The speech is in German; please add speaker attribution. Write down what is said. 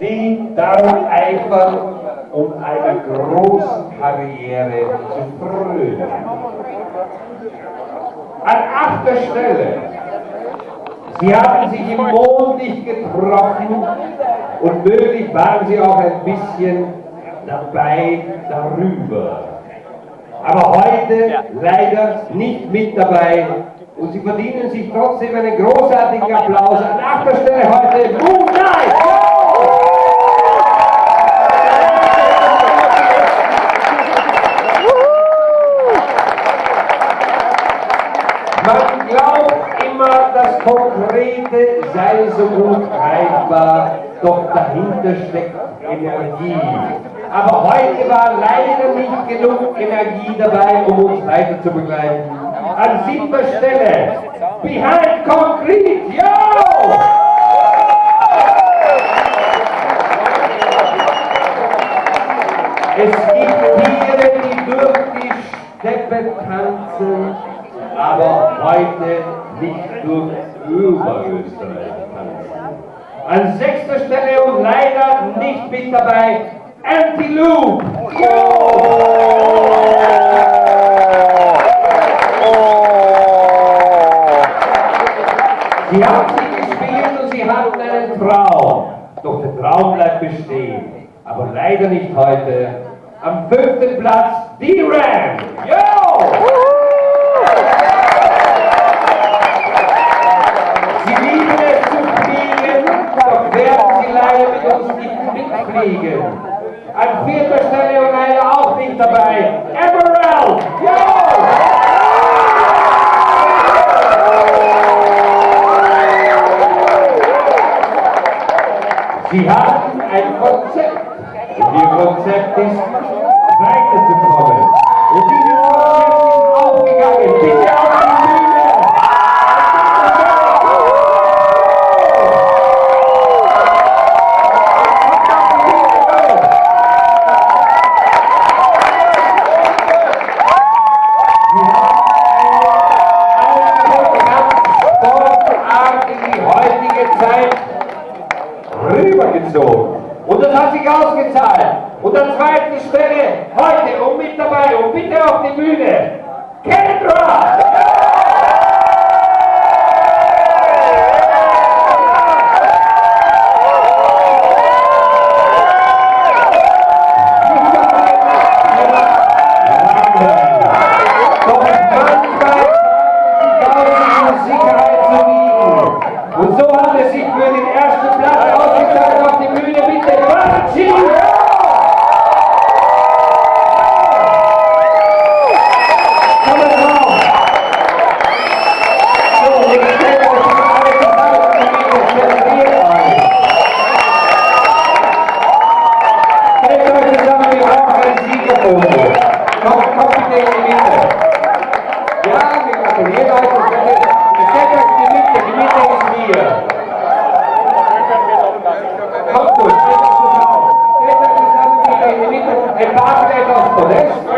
Speaker 1: die darum eifern, um einer großen Karriere zu frönen. An achter Stelle, Sie haben sich im Mond nicht getroffen und möglich waren Sie auch ein bisschen dabei darüber. Aber heute leider nicht mit dabei und Sie verdienen sich trotzdem einen großartigen Applaus. An achter Stelle heute Man glaubt immer, das Konkrete sei so gut greifbar, doch dahinter steckt Energie. Aber heute war leider nicht genug Energie dabei, um uns weiter zu begleiten. An siebter Stelle, Behind Concrete, yo! Es gibt Tiere, die durch die Steppe tanzen, aber heute nicht durch Oberösterreich tanzen. An sechster Stelle und leider nicht mit dabei, Anti-Loop. Sie haben sie gespielt und sie hatten einen Traum. Doch der Traum bleibt bestehen. Aber leider nicht heute. Am fünften Platz, D-Ram. Yo! Mitfliegen. An vierter Stelle und leider auch nicht dabei, Emerald! Yo! Sie haben ein Konzept. Ihr Konzept ist, weiterzukommen. Rübergezogen. Und das hat sich ausgezahlt. Und an zweiter Stelle heute und mit dabei und bitte auf die Bühne, Kendra! Und so hat es sich für den ersten Platz ausgezahlt auf die Bühne. Bitte, Quatschi! Kommen drauf! So, jetzt stellt euch das alle Ein paar